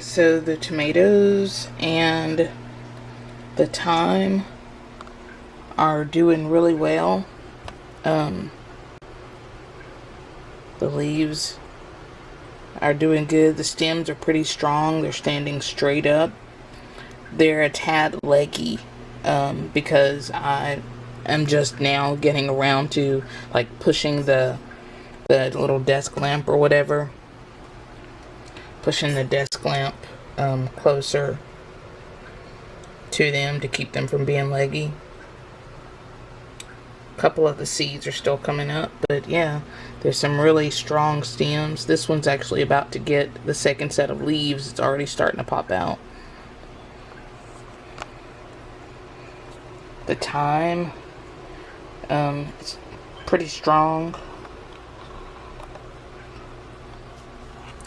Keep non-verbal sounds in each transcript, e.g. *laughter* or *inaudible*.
So the tomatoes and the thyme are doing really well. Um, the leaves are doing good. The stems are pretty strong. They're standing straight up. They're a tad leggy um, because I am just now getting around to like pushing the the little desk lamp or whatever. Pushing the desk lamp um, closer to them to keep them from being leggy. A couple of the seeds are still coming up, but yeah, there's some really strong stems. This one's actually about to get the second set of leaves. It's already starting to pop out. The thyme, um, it's pretty strong.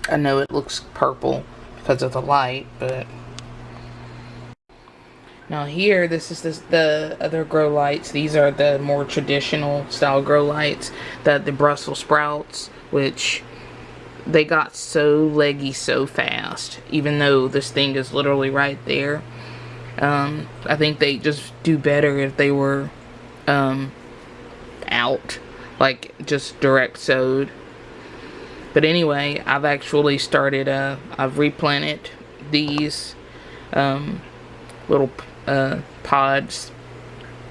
I know it looks purple because of the light, but now here, this is this, the other grow lights. These are the more traditional style grow lights. that the Brussels sprouts, which they got so leggy so fast, even though this thing is literally right there. Um, I think they just do better if they were um, out, like just direct sowed. But anyway, I've actually started, uh, I've replanted these um, little uh, pods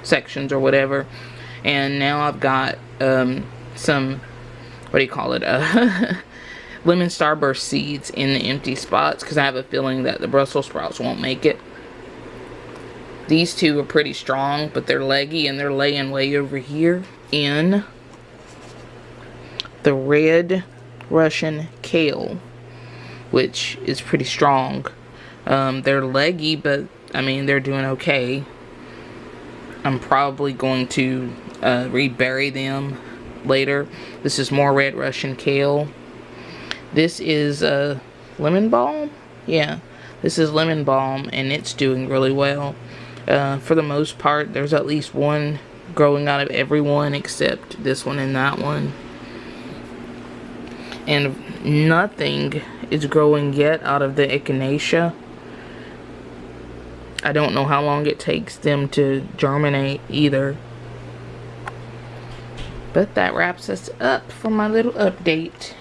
sections or whatever. And now I've got um, some what do you call it uh, *laughs* lemon starburst seeds in the empty spots because I have a feeling that the Brussels sprouts won't make it. These two are pretty strong but they're leggy and they're laying way over here in the red Russian kale which is pretty strong um, they're leggy but I mean, they're doing okay. I'm probably going to uh, rebury them later. This is more red Russian kale. This is uh, lemon balm. Yeah, this is lemon balm, and it's doing really well. Uh, for the most part, there's at least one growing out of every one except this one and that one. And nothing is growing yet out of the echinacea. I don't know how long it takes them to germinate either. But that wraps us up for my little update.